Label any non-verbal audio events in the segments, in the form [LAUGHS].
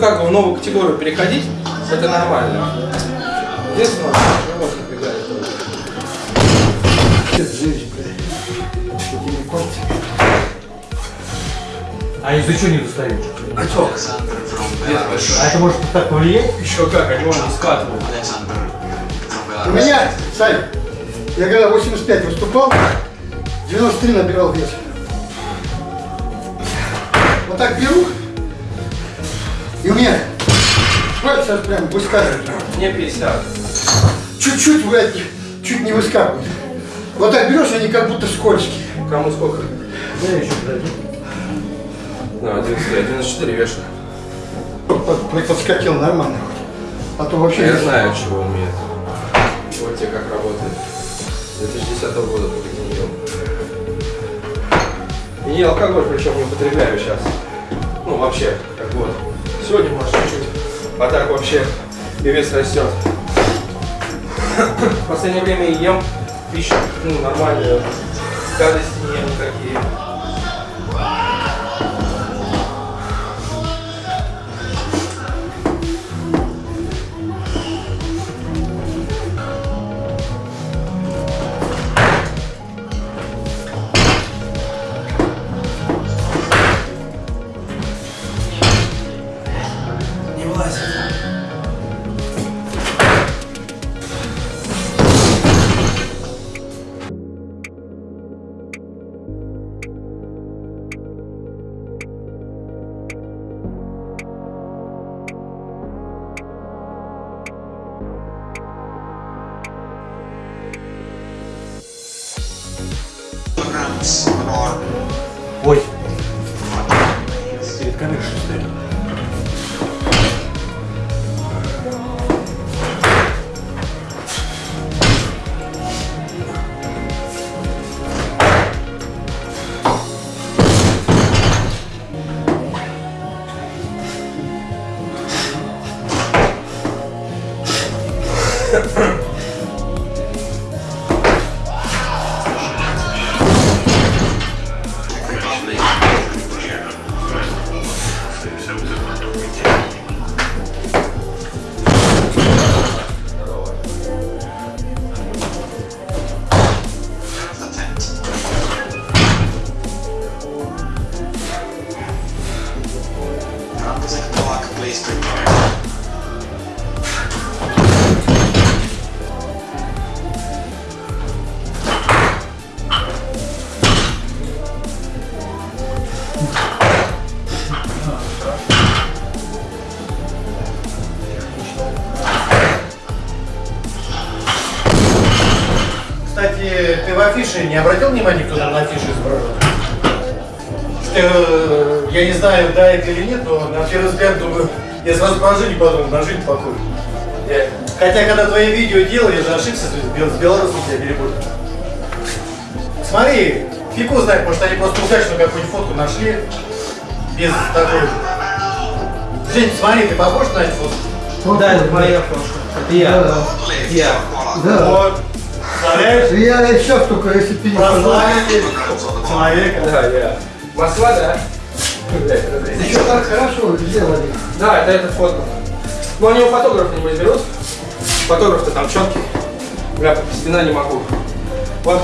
как бы в новую категорию переходить, это нормально. Единственное, живот напрягает. А из-за чего не достают? А что? А это может так повлиять? Еще как, они не скатывают. У меня, Сань, я когда 85 выступал, 93 набирал вес. Вот так беру, и у меня пальцы сейчас прям выскакивают. Мне 50. Чуть-чуть, блядь, чуть не выскакивают. Вот так берешь, они как будто скользкие. Кому сколько? Да, еще подожди. Ну, 11, 94 вешаю. Под- Подскочил нормально. А то вообще... Я знаю, чего умеет. Вот тебе как работает. С 2010 года только не ел. И алкоголь, причем не употребляю сейчас. Ну, вообще, как вот. Сегодня, может, чуть-чуть. А так вообще и вес растет. В последнее время ем пищу, ну, нормальную. Гадости не ем никакие. Yeah. Кстати, ты в афише не обратил внимания, кто там на афише изображен? Что, э, я не знаю, да это или нет, но на первый взгляд думаю, я сразу про жизнь подумал, на жизнь покой. Я- Хотя, когда твои видео делал, я же ошибся с, бел- с белорусом тебя перепутал. Смотри, фигу знает, может они просто удачно какую-нибудь фотку нашли, без такой. Жень, смотри, ты похож на эту фотку? Да, это моя фотка. Это я. Да. Это я. Да. Вот. Представляешь? Я сейчас только, если ты не Прославили человека. Да, я. Москва, да? Еще так хорошо сделали. Да, это эта фотка. Ну, они у фотографа не берут. Фотограф-то там четкий. Бля, спина не могу. Вот,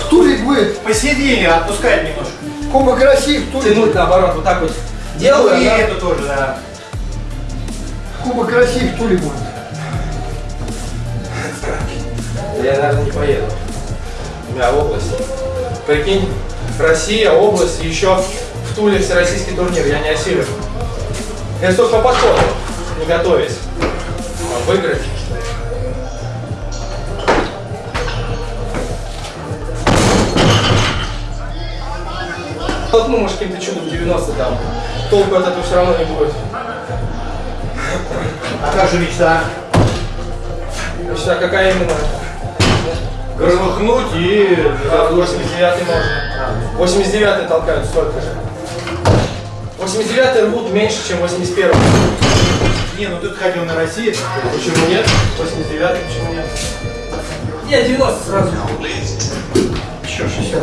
В Туле будет Посидели, отпускать немножко. Кубок России, в Туле тянуть наоборот, вот так вот. Ну Делаю, и да? эту тоже, да. Кубок России в Туле будет. Я, наверное, не поеду. У меня область. Прикинь, Россия, область, еще в Туле всероссийский турнир. Я не осилю. Это только по подходу, не готовясь. Выиграть. Толкну, может, каким-то чудом 90 там. Толку от этого все равно не будет. А как же мечта? Мечта какая именно? Громыхнуть и... А, 89 можно. 89 толкают столько же. 89 рвут меньше, чем 81 Не, ну ты ходил на Россию. Почему нет? 89 почему нет? Нет, 90 сразу. Еще 60.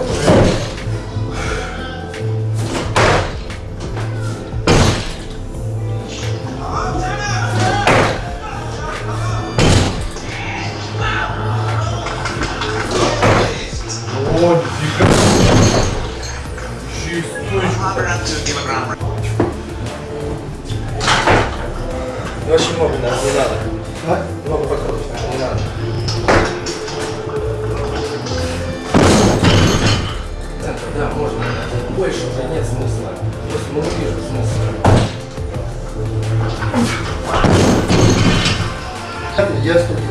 О, нифига. Еще и стоечку. Очень много даже не надо. А? Много покрутить не надо. Да, да, можно. Больше уже нет смысла. Просто мы увижу смысл. Я столько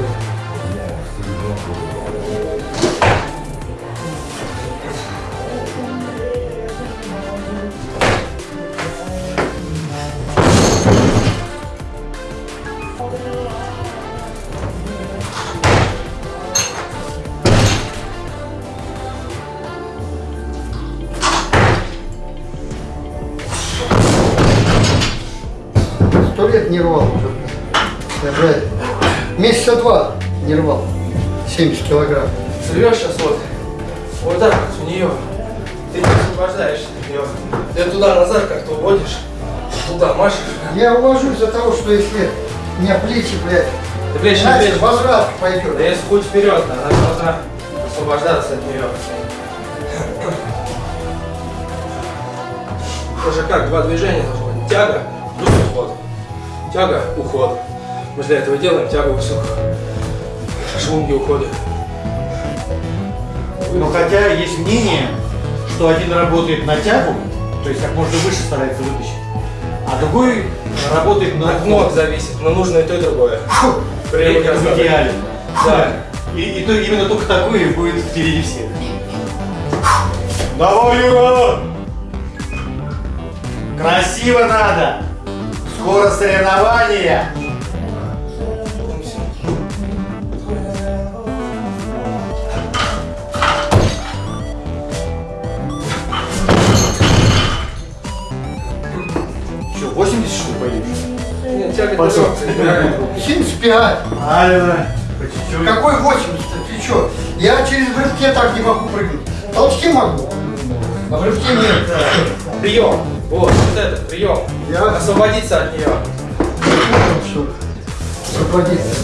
лет не рвал уже. Я, блядь, месяца два не рвал. 70 килограмм. Рвешь сейчас вот, вот так вот у нее. Ты не освобождаешься от нее. Ты туда-назад как-то уводишь, туда машешь. Я увожу из-за того, что если у меня плечи, блядь, Ты плечи значит плечи. возврат пойдет. Да если путь вперед, она должна освобождаться от нее. Тоже как, два движения должно быть. Тяга, плюс уход. Тяга, уход. Мы для этого делаем тягу высоко. Швунги уходят. Но хотя есть мнение, что один работает на тягу, то есть как можно выше старается вытащить, а другой работает на От ног зависит, но нужно и то, и другое. При Это в идеале. Да. И, и то, именно только такое будет впереди всех. Давай, Юра! Красиво надо! Скоро соревнования! Че, 80 что ли пойдешь? Нет, тяга Пошел. реально. 75. Правильно. По чуть-чуть. Какой 80? Ты что? Я через рывке так не могу прыгнуть. Толчки могу. А в рывке нет. Прием. Вот, вот это, прием. Я- Освободиться от нее. Освободиться.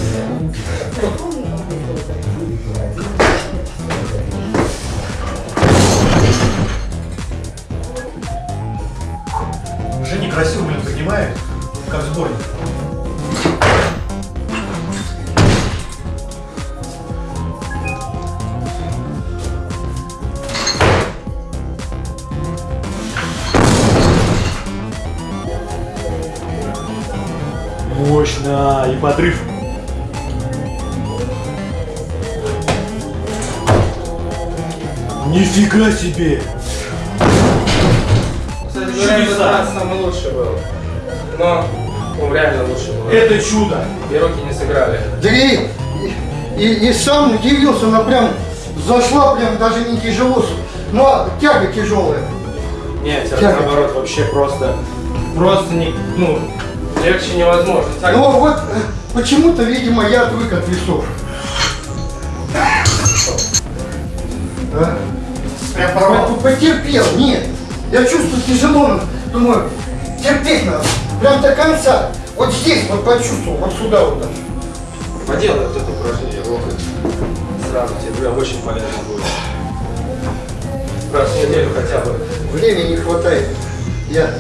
Мощно! И подрыв. Нифига себе! Кстати говоря, этот Чудеса. раз самый лучший был. Но, ну, реально лучший был. Это чудо! И руки не сыграли. Да и, и, и сам удивился, она прям зашла, прям даже не тяжело. Но тяга тяжелая. Нет, Тяга. наоборот вообще просто, просто не, ну, легче невозможно. Так, Но вот э, почему-то, видимо, я отвык от весов. А? Прям По- порвал. Потерпел, нет. Я чувствую тяжело, думаю, терпеть надо. Прям до конца. Вот здесь вот почувствовал, вот сюда вот. так. поделай вот это упражнение, локоть. Сразу тебе прям очень полезно будет. Раз в неделю хотя бы. Времени не хватает. Я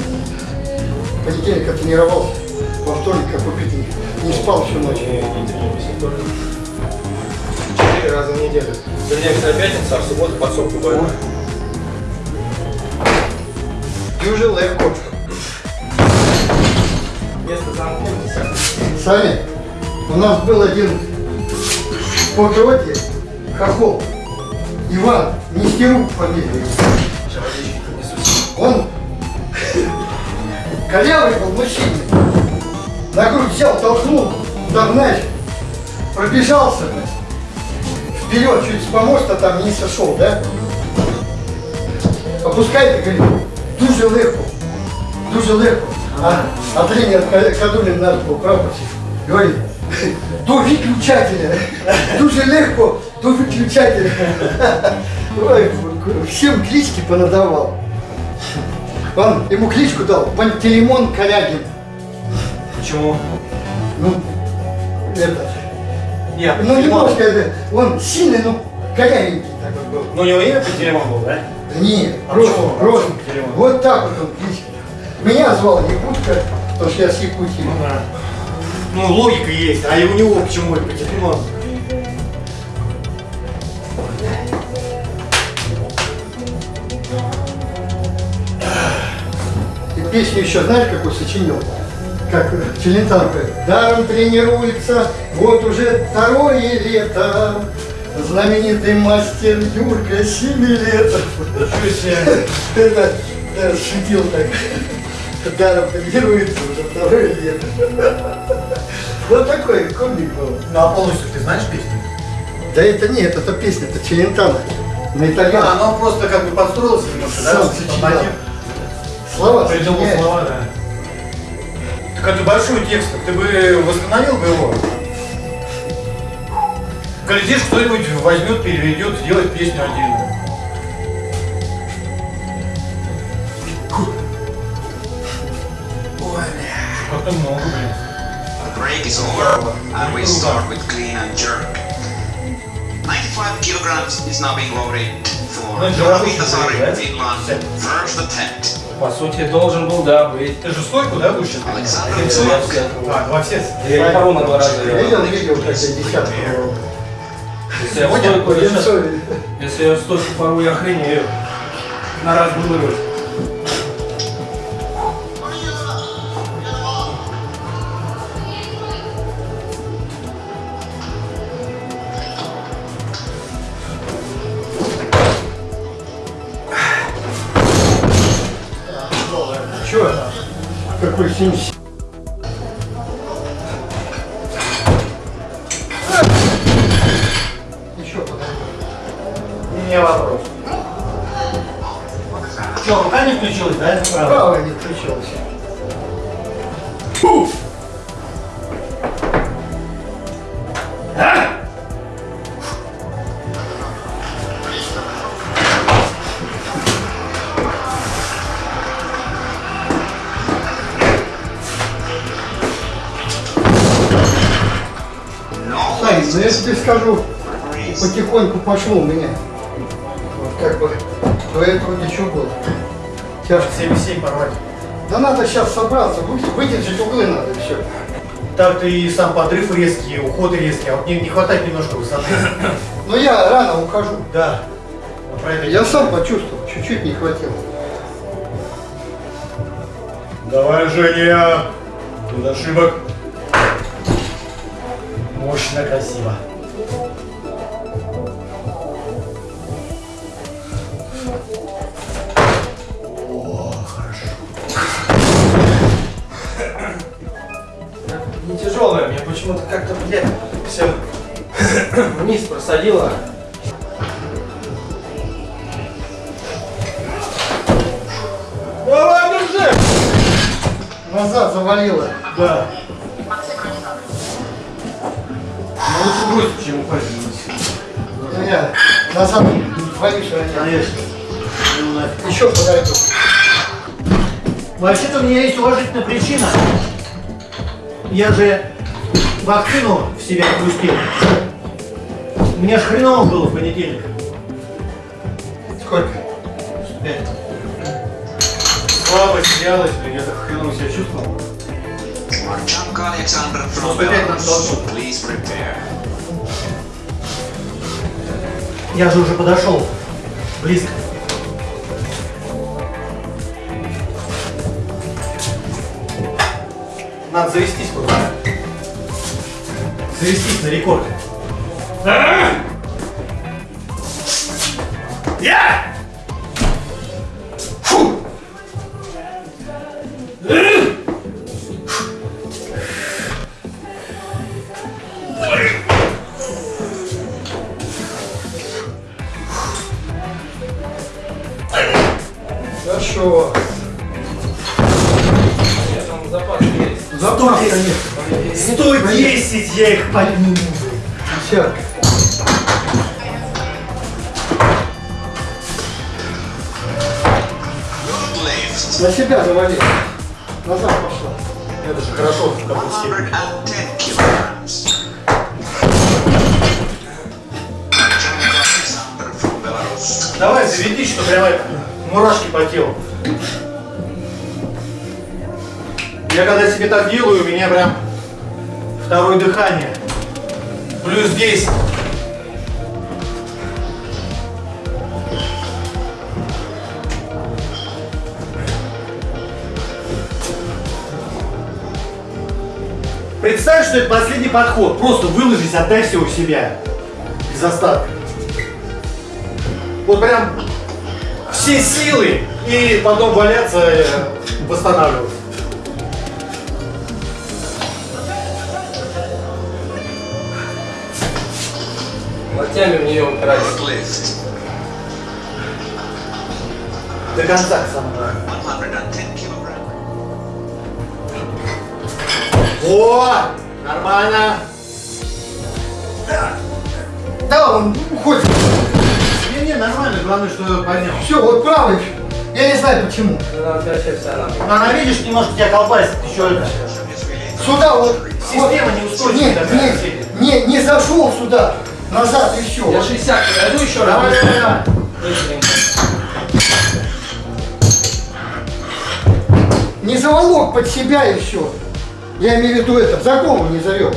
в понедельник тренировался, во вторник, как убитый, не спал всю ночь. Не, не тоже. Четыре раза в неделю. Тренируемся на пятницу, а в субботу подсобку больно. Дуже легко. Место замкнется. Сами, у нас был один по гроте хохол. Иван Нестерук фамилия. Он [LAUGHS] корявый был мужчина. На грудь взял, толкнул, знаешь, пробежался, вперед, чуть с помоста там не сошел, да? Опускай, говорит, дуже легко, дуже легко. А, а тренер Ка- Кадулин наш был прапорщик, говорит, до выключателя, дуже легко, до выключателя. Ой, всем клички понадавал. Он ему кличку дал Пантелеймон Корягин. Почему? Ну, это, Нет, ну немножко, это, он сильный, но корявенький такой был. Ну, у него имя Пантелеймон был, да? Нет, А просто, почему? просто. Пантелеймон? Вот так вот он кличка. Меня звал Якутка, потому что я с Якутии. Ну, да. Ну, логика есть, а и у него почему это Пантелеймон? Песню еще знаешь, какую сочинил? Как Челентано говорит, даром тренируется, вот уже второе лето. Знаменитый мастер Юрка Семилетов. Это шутил так. Даром тренируется уже второе лето. Вот такой комик был. Ну а полностью ты знаешь песню? Да это нет, это песня, это Челентано. На А, итальянском. ну он просто как бы подстроился немножко, да? Сам сочинял. Слова Придумал слова, да. Это большой текст, ты бы восстановил бы его? Глядишь, кто-нибудь возьмет, переведет, сделает песню отдельную. Бля, как-то много, блин. Break is over and we start with clean and jerk. 95 kilograms is now being loaded for? Finland. First attempt. По сути, должен был, да, быть. Ты же стойку, да, будешь сейчас? Все- А, два все. Я не на два раза. я- Видел видео, как я десятку? Если я стойку, если я стойку порву, я охренею. На раз бы вырвать. Не вопрос. Что, рука не включилась, да? Право не включилось. No Сань, ну я тебе скажу, потихоньку пошло у меня. Как бы до этого ничего было. Тяжко. 7,7 порвать. Да надо сейчас собраться, вы- выдержать углы надо и все. Так ты и сам подрыв резкий, уход резкий, а вот не, не хватает немножко высоты. Но я рано ухожу. Да. Ну, про это Я сам почувствовал, чуть-чуть не хватило. Давай, Женя! Тут ошибок. Мощно, красиво. Почему-то как-то, блядь, все [COUGHS] вниз просадило. Давай, держи! Назад завалило. Да. Ну лучше бросить, чем упасть. Меня назад боюсь ранять. Конечно. Ну. Еще подойду. Вообще-то у меня есть уважительная причина. Я же вакцину в себя пустил. У меня ж хреново было в понедельник. Сколько? Пять. Слабость, вялость, я так хреново себя чувствовал. Опять нам Belarus. должно. Please prepare. Я же уже подошел. Близко. Надо завестись просто. Завестись на рекорд. Я! Делаю, у меня прям второе дыхание. Плюс 10. Представь, что это последний подход. Просто выложись, отдай все у себя. Без остатка. Вот прям все силы и потом валяться, э, восстанавливаться. Локтями в нее. Lift. До конца, самое 110 kilogram. О, нормально. Да, он уходит. Не-не, нормально, главное, что поднял. Все, вот правый. Я не знаю почему. Она. Она, видишь, немножко тебя колбасит, еще это. Сюда вот. Система неустойчивая Нет, нет, не, не зашел сюда. Назад и все. Я 60 подойду еще раз. Давай, давай. Не заволок под себя и все. Я имею в виду это, за голову не завел.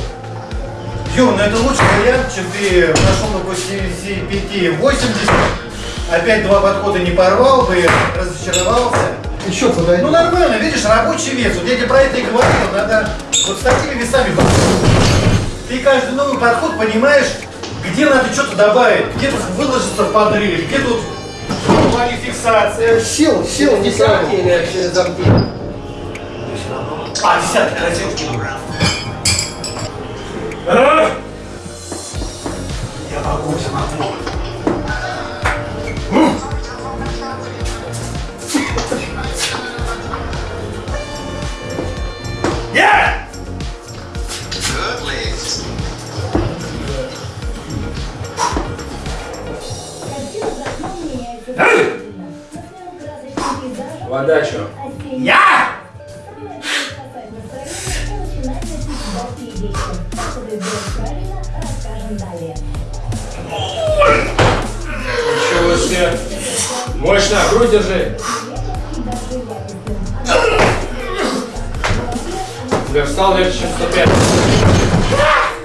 Юр, ну это лучший вариант, чем ты прошел на 85 80. Опять два подхода не порвал бы, разочаровался. Еще подойду. Ну нормально, видишь, рабочий вес. Вот я тебе про это и говорил, надо вот с такими весами. Ты каждый новый подход понимаешь, где надо что-то добавить, где тут выложиться в подрыв, где тут фиксация. Сел, сел Не или через замки. А, красиво. Kilogram. Я могу, я могу. Я! Вода что? Я! Еще выше. Мощно, грудь держи. Бля, встал легче, чем 105.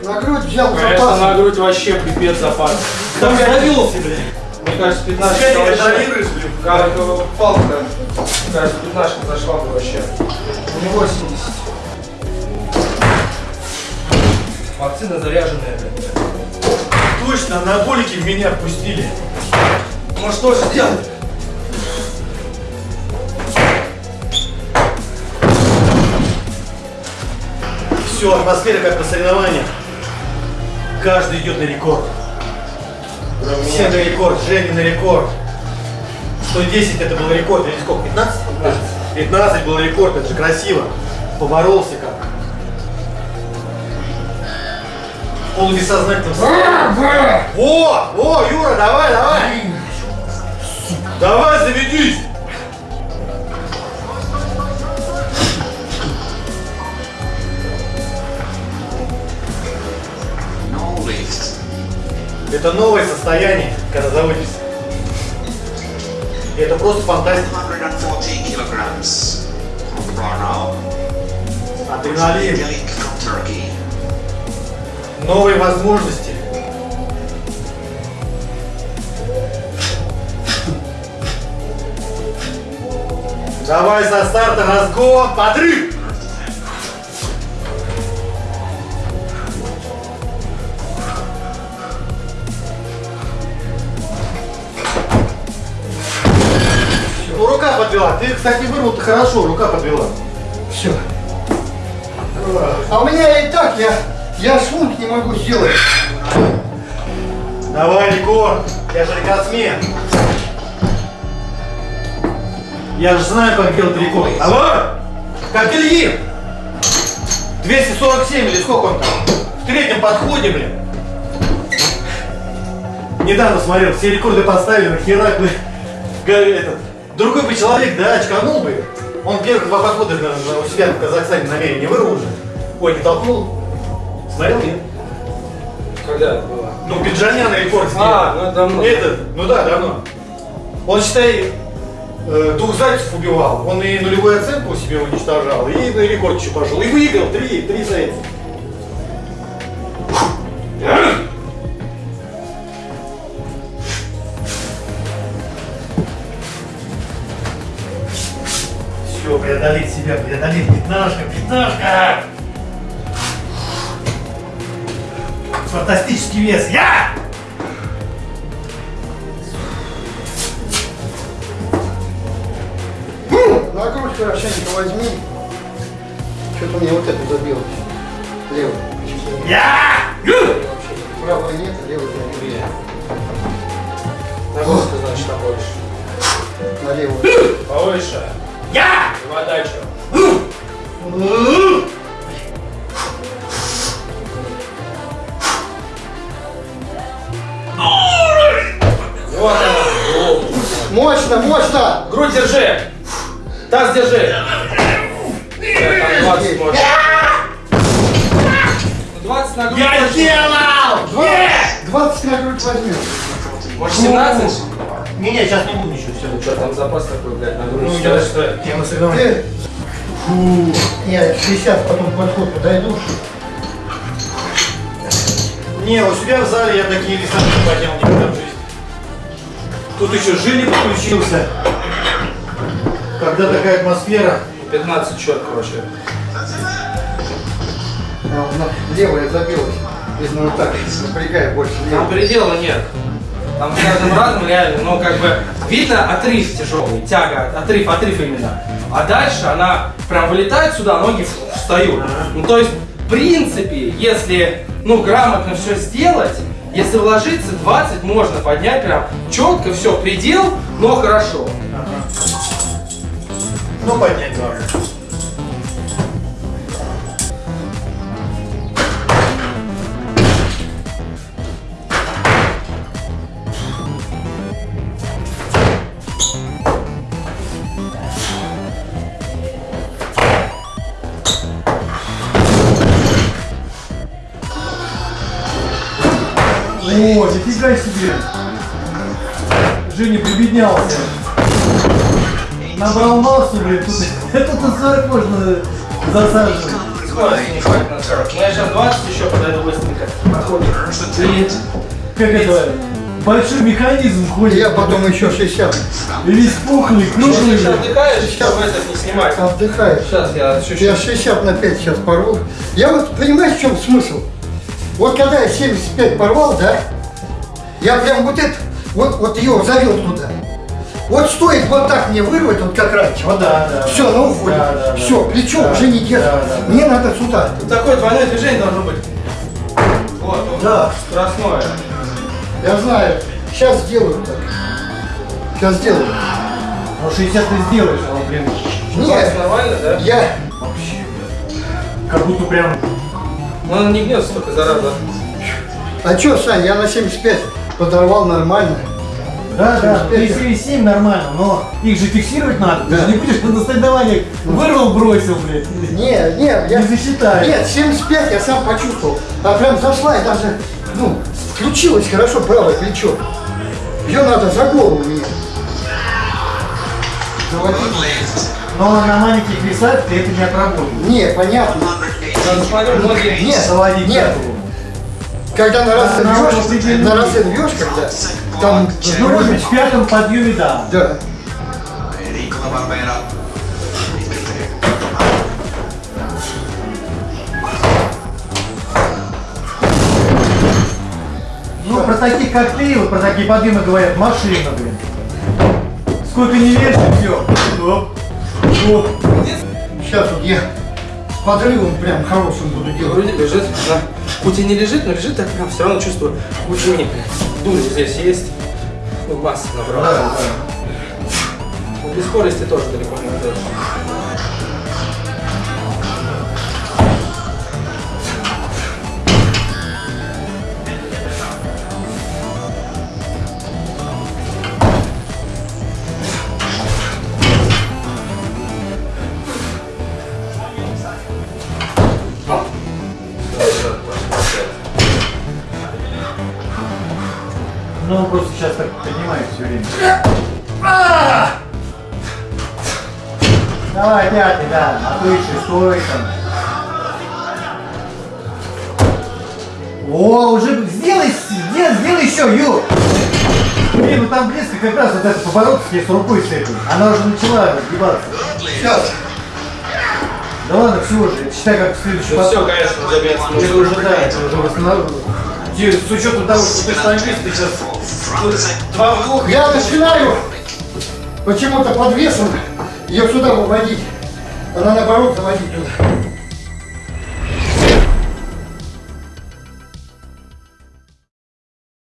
На грудь взял Конечно, на запас. грудь вообще пипец запас. Там задавился, блядь. Мне кажется, 15 Скорее вообще. Как э, палка. Мне кажется, 15 зашла бы вообще. Не 80. Вакцина заряженная, блядь. Точно, анаболики в меня впустили. Ну что же делать? Все, атмосфера как на соревнованиях. Каждый идет на рекорд. Все на рекорд, Женя на рекорд. 110 это был рекорд, или сколько, 15? 15 был рекорд, это же красиво. Поборолся как. В полубессознательном состоянии. О, о, Юра, давай, давай. Давай, заведись. Это новое состояние, когда заводишься. И это просто фантастика. 140 kilograms of Brno. Адреналин, новые возможности. Давай со старта разгон, подрыв! Подвела. Ты, кстати, вырвал-то хорошо, рука подвела. Все. А у меня и так, я, я швунг не могу сделать. Давай, рекорд. Я же рекордсмен. Я же знаю, как делать рекорд. Давай! Как Ильин! 247 или сколько он там? В третьем подходе, блин. Недавно смотрел, все рекорды поставили, нахера, блин. Этот, другой бы человек, да, очканул бы. Он первых два подхода наверное, у себя в Казахстане намерение не вырвал уже. Ой, не толкнул. Смотрел, нет? Когда это было? Ну, Пиджанян рекорд сделал. А, ну давно. Этот, ну да, давно. Он, считай, э, двух зайцев убивал. Он и нулевую оценку себе уничтожал, и на рекорд еще пошел. И выиграл три, три зайца. Преодолеть пятнашка, пятнашка! Фантастический вес. Я! На грудь хорошенько возьми. Что-то мне вот это забилось. Левый. Я! Правый нет, левый нет. На ты, значит, побольше. На левую. Повыше. Я! И подачу. Держи. Так, там 20 можно. 20 на грудь. Я сделал! Есть! 20 на грудь возьмем. Может 17? Не-не, сейчас не буду еще все. Ну что там запас такой, блядь, на грудь? Ну, я что Я на соревнованиях. Фу. Я 60 потом подход подойду. Не, у себя в зале я такие веса не поднял никогда в жизни. Тут еще жили подключился. Когда такая атмосфера. 15 счет, короче. А, на- Левая забилась. Видно, вот так напрягай больше. Там предела нет. Там с каждым разом реально, но как бы видно отрыв тяжелый, тяга, отрыв, отрыв именно. А дальше она прям вылетает сюда, ноги встают. Ну то есть, в принципе, если ну грамотно все сделать, если вложиться 20 можно поднять прям четко, все, предел, но хорошо. Ну, поднять главное. О, нифига себе! Женя прибеднялся. Набрал массу, блин, тут, тут на 40 можно засаживать. Скорости не хватит на 40. Ну я сейчас 20 еще подойду быстренько. Проходит. И Как это? Большой механизм ходит. Я потом еще 60. И весь пухлый, круглый. сейчас отдыхаешь, чтобы этот не снимать. Отдыхаешь. Сейчас я чуть-чуть. Я 60 на 5 сейчас порву. Я вот, понимаешь, в чем смысл? Вот когда я 75 порвал, да, я прям вот это, вот, вот ее завел туда. Вот стоит вот так мне вырвать, вот как раньше, вот Да, да, все, да. на уходе, Да, да, да. все, плечо Да, уже не держит. да, да, да. Мне надо сюда. Тут такое двойное движение должно быть. Вот, вот. Да. Скоростное. Я знаю, сейчас сделаю так. Сейчас сделаю. Ну 60 ты сделаешь, а блин, Нет, нормально, да? я, как будто прям... Ну, она не гнется только зараза. а что, Сань, я на 75 подорвал нормально. Да, да, 75. 37 нормально, но их же фиксировать надо. Ты Да. же не будешь на соревнованиях вырвал, бросил, блядь. Не, не, я... Не засчитаю. Нет, 75 я сам почувствовал. А прям зашла и даже, ну, включилось хорошо правое плечо. Ее надо за голову мне. Заводить. Но на маленьких весах ты это не отработаешь. Не, понятно. Нет, Заводить нет. Когда на раз вьешь, определенный. на раз вьешь, когда там, Ну, может быть, в пятом подъеме, да. да. Ну, про таких, как ты, вот про такие подъемы говорят, машина, блин. Сколько не вешай, все. Оп. Оп. Сейчас вот я с подрывом прям хорошим буду делать. Вроде лежит, она хоть и не лежит, но лежит так прям все равно чувствую. Лучше мне дури здесь есть. Ну, масса набрал. Да, да. Без скорости тоже далеко не уйдешь. Ну, он просто сейчас так поднимает все время. Давай, пятый, да, а ты шестой там. О, уже сделай, сделай, сделай еще, Ю! Блин, ну там близко как раз вот этот поворот с рукой с этой. Она уже начала разгибаться. Сейчас. Да ладно, все уже, считай как следующий все, поток. конечно, забьется. Это уже, да, это уже восстанов- Ди- С учетом того, что ты штангист, ты сейчас Два вдоха. Я начинаю почему-то под ее сюда выводить. Она наоборот заводить туда.